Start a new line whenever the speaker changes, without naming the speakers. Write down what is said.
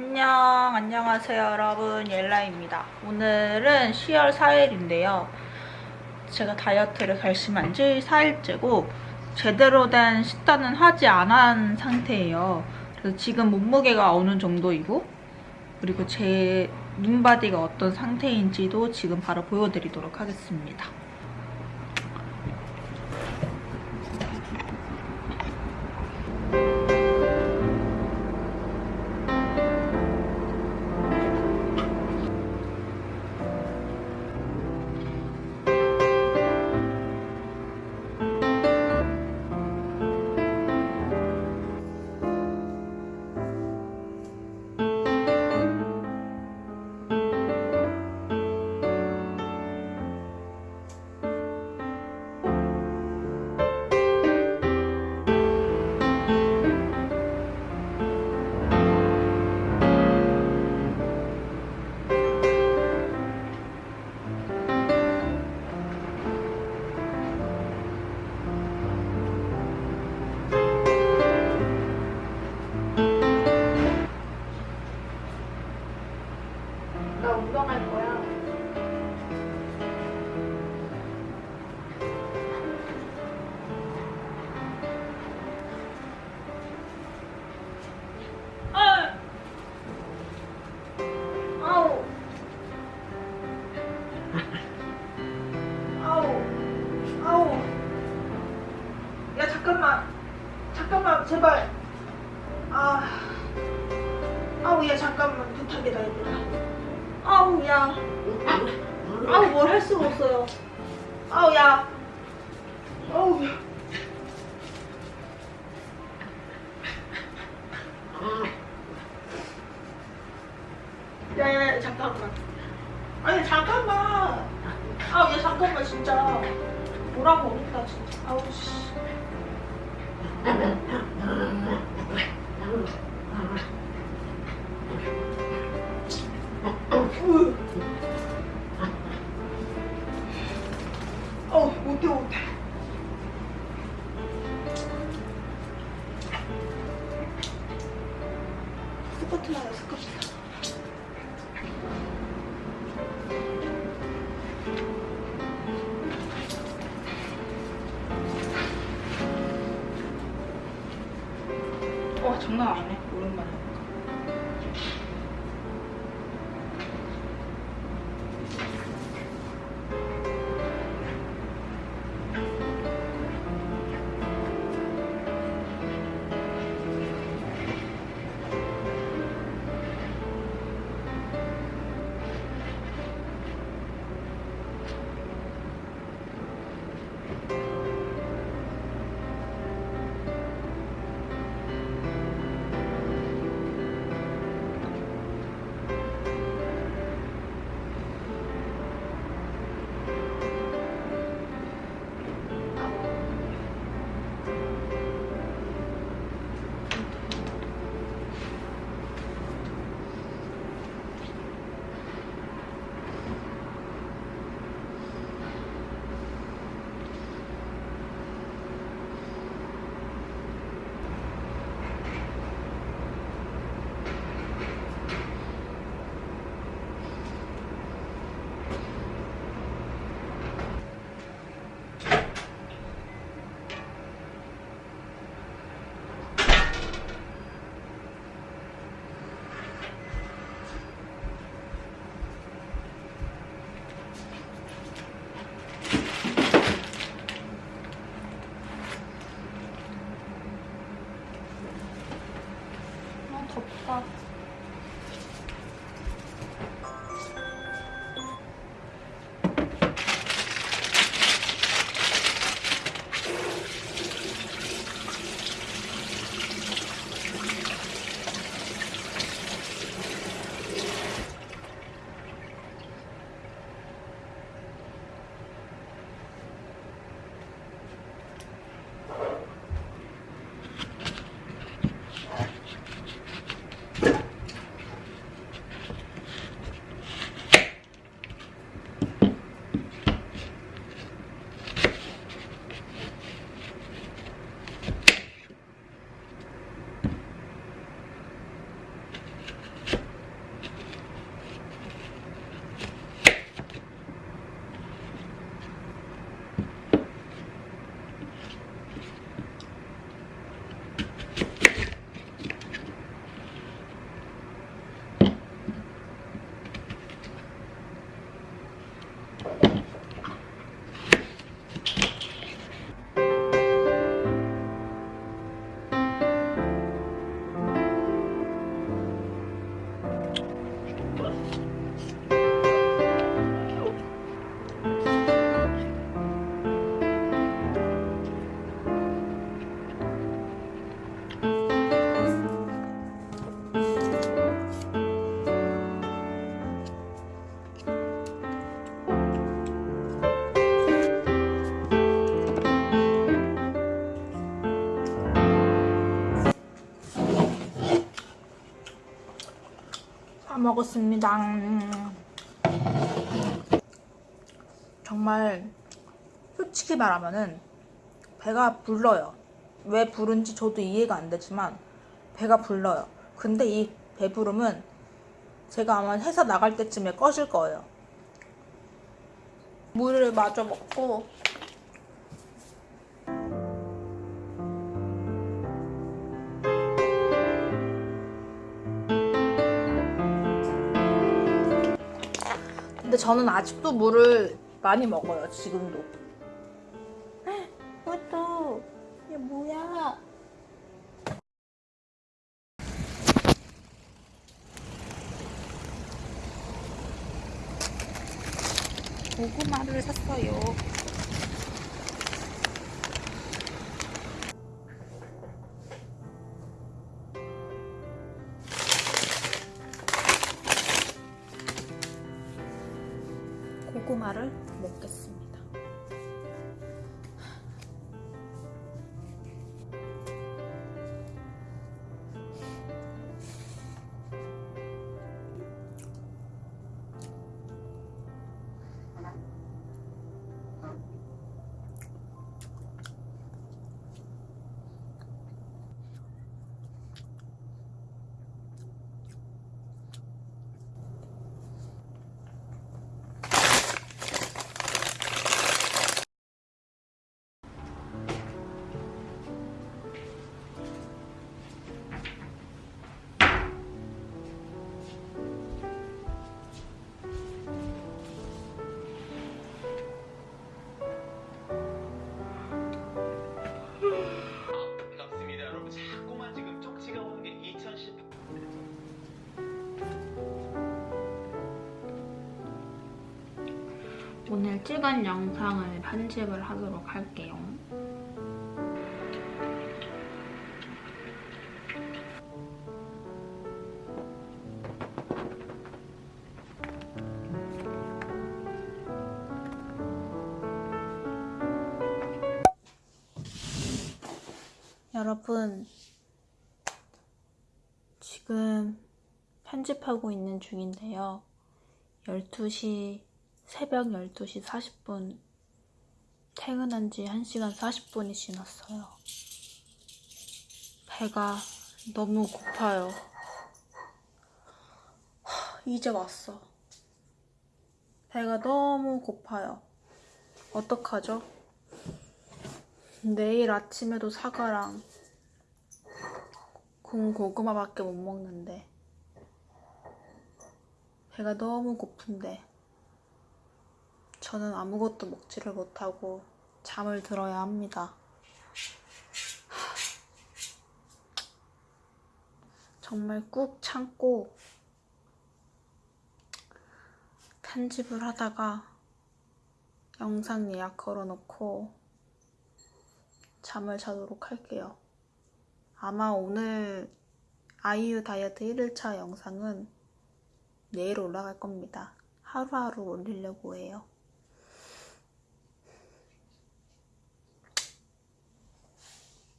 안녕 안녕하세요 여러분. 옐라입니다. 오늘은 10월 4일인데요. 제가 다이어트를 결심한 지 4일째고 제대로 된 식단은 하지 않은 상태예요. 그래서 지금 몸무게가 어느 정도이고 그리고 제 눈바디가 어떤 상태인지도 지금 바로 보여드리도록 하겠습니다 아우 뭘 할 수가 없어요. 아우 야. 아우 야. 야야 잠깐만. 아니 잠깐만. 아우 야 잠깐만 진짜. 뭐라고 어렵다 진짜. 아우 씨. 으. 스쿼트 나요 스쿼트 와 장난 아니네. 오랜만에 덥다 먹었습니다. 음. 정말 솔직히 말하면은 배가 불러요. 왜 부른지 저도 이해가 안 되지만 배가 불러요. 근데 이 배부름은 제가 아마 회사 나갈 때쯤에 꺼질 거예요. 물을 마저 먹고 저는 아직도 물을 많이 먹어요. 지금도. 뭐또 이게 뭐야? 고구마를 샀어요. 고구마를 먹겠습니다. 오늘 찍은 영상을 편집을 하도록 할게요. 여러분, 지금 편집하고 있는 중인데요. 12시, 새벽 12시 40분, 퇴근한 지 1시간 40분이 지났어요. 배가 너무 고파요. 하, 이제 왔어. 배가 너무 고파요. 어떡하죠? 내일 아침에도 사과랑 구운 고구마밖에 못 먹는데 배가 너무 고픈데 저는 아무것도 먹지를 못하고 잠을 들어야 합니다. 하, 정말 꾹 참고 편집을 하다가 영상 예약 걸어놓고 잠을 자도록 할게요. 아마 오늘 아이유 다이어트 1일차 영상은 내일 올라갈 겁니다. 하루하루 올리려고 해요.